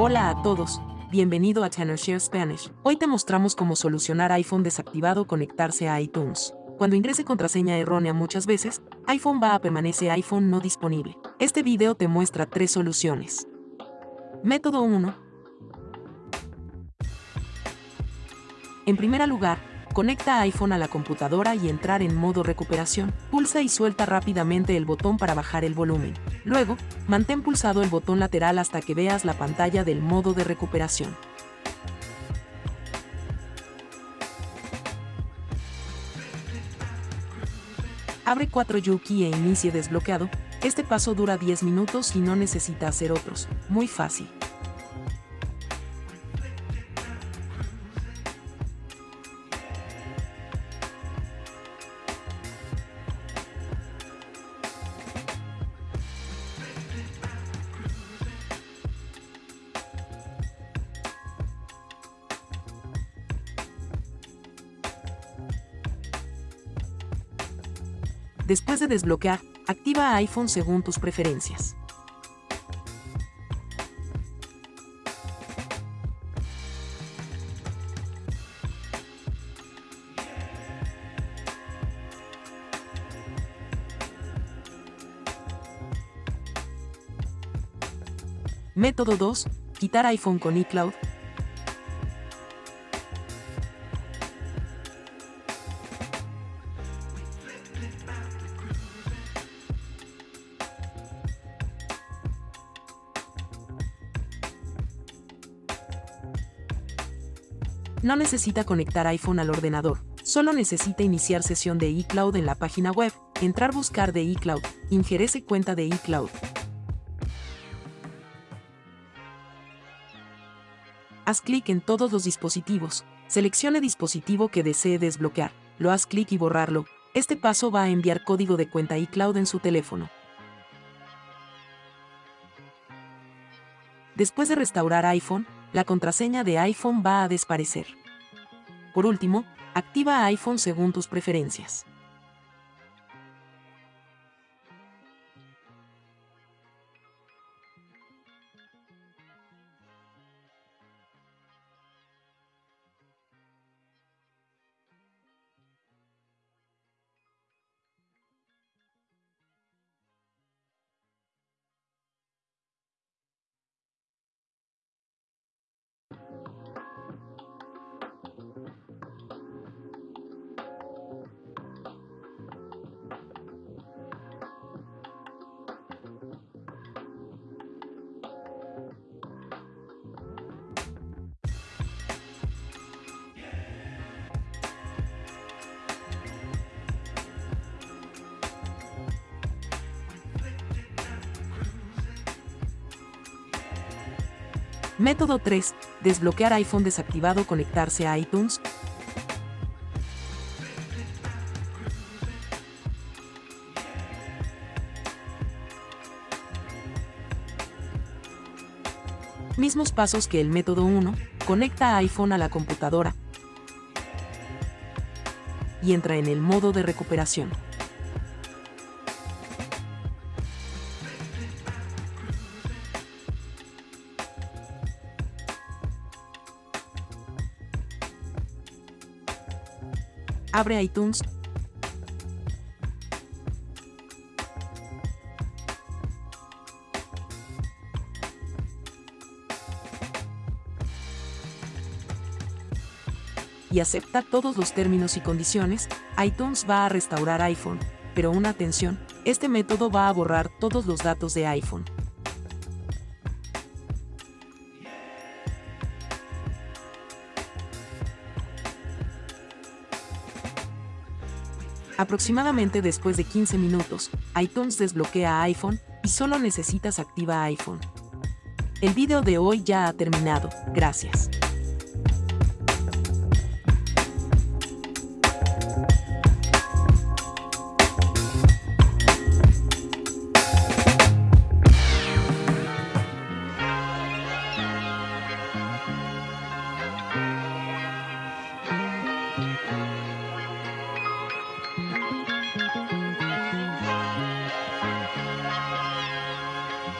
Hola a todos, bienvenido a Share Spanish. Hoy te mostramos cómo solucionar iPhone desactivado conectarse a iTunes. Cuando ingrese contraseña errónea muchas veces, iPhone va a permanecer iPhone no disponible. Este video te muestra tres soluciones. Método 1. En primer lugar, Conecta iPhone a la computadora y entrar en modo recuperación. Pulsa y suelta rápidamente el botón para bajar el volumen. Luego, mantén pulsado el botón lateral hasta que veas la pantalla del modo de recuperación. Abre 4 Yuki e inicie desbloqueado. Este paso dura 10 minutos y no necesita hacer otros. Muy fácil. Después de desbloquear, activa iPhone según tus preferencias. Método 2. Quitar iPhone con iCloud. No necesita conectar iPhone al ordenador, solo necesita iniciar sesión de iCloud en la página web, entrar buscar de iCloud, ingerese cuenta de iCloud. Haz clic en todos los dispositivos, seleccione dispositivo que desee desbloquear, lo haz clic y borrarlo, este paso va a enviar código de cuenta iCloud en su teléfono. Después de restaurar iPhone, la contraseña de iPhone va a desaparecer. Por último, activa iPhone según tus preferencias. Método 3. Desbloquear iPhone desactivado conectarse a iTunes. Mismos pasos que el método 1, conecta iPhone a la computadora y entra en el modo de recuperación. Abre iTunes. Y acepta todos los términos y condiciones, iTunes va a restaurar iPhone, pero una atención, este método va a borrar todos los datos de iPhone. Aproximadamente después de 15 minutos, iTunes desbloquea iPhone y solo necesitas activa iPhone. El video de hoy ya ha terminado, gracias.